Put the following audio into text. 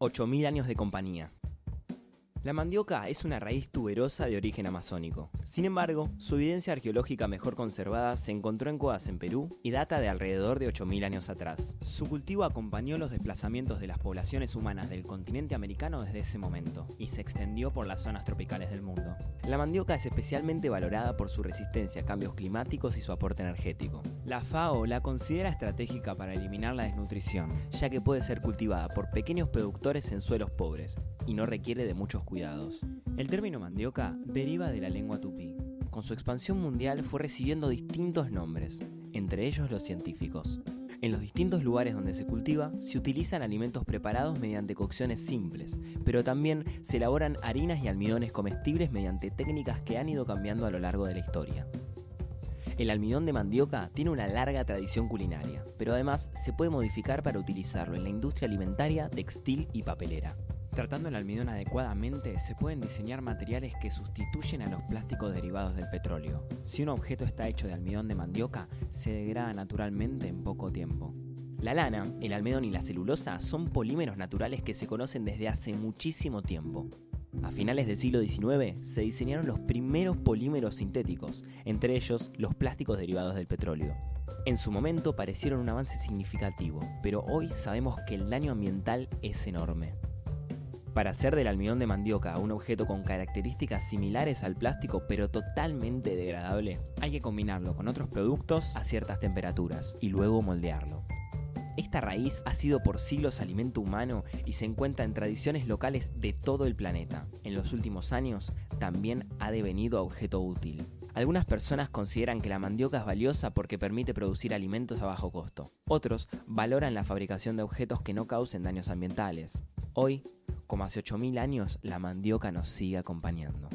8.000 años de compañía. La mandioca es una raíz tuberosa de origen amazónico. Sin embargo, su evidencia arqueológica mejor conservada se encontró en cuevas en Perú y data de alrededor de 8.000 años atrás. Su cultivo acompañó los desplazamientos de las poblaciones humanas del continente americano desde ese momento y se extendió por las zonas tropicales del mundo. La mandioca es especialmente valorada por su resistencia a cambios climáticos y su aporte energético. La FAO la considera estratégica para eliminar la desnutrición, ya que puede ser cultivada por pequeños productores en suelos pobres y no requiere de muchos El término mandioca deriva de la lengua tupí. Con su expansión mundial fue recibiendo distintos nombres, entre ellos los científicos. En los distintos lugares donde se cultiva, se utilizan alimentos preparados mediante cocciones simples, pero también se elaboran harinas y almidones comestibles mediante técnicas que han ido cambiando a lo largo de la historia. El almidón de mandioca tiene una larga tradición culinaria, pero además se puede modificar para utilizarlo en la industria alimentaria, textil y papelera. Tratando el almidón adecuadamente, se pueden diseñar materiales que sustituyen a los plásticos derivados del petróleo. Si un objeto está hecho de almidón de mandioca, se degrada naturalmente en poco tiempo. La lana, el almidón y la celulosa son polímeros naturales que se conocen desde hace muchísimo tiempo. A finales del siglo XIX se diseñaron los primeros polímeros sintéticos, entre ellos los plásticos derivados del petróleo. En su momento parecieron un avance significativo, pero hoy sabemos que el daño ambiental es enorme. Para hacer del almidón de mandioca un objeto con características similares al plástico pero totalmente degradable, hay que combinarlo con otros productos a ciertas temperaturas y luego moldearlo. Esta raíz ha sido por siglos alimento humano y se encuentra en tradiciones locales de todo el planeta. En los últimos años también ha devenido objeto útil. Algunas personas consideran que la mandioca es valiosa porque permite producir alimentos a bajo costo. Otros valoran la fabricación de objetos que no causen daños ambientales. Hoy, como hace 8.000 años, la mandioca nos sigue acompañando.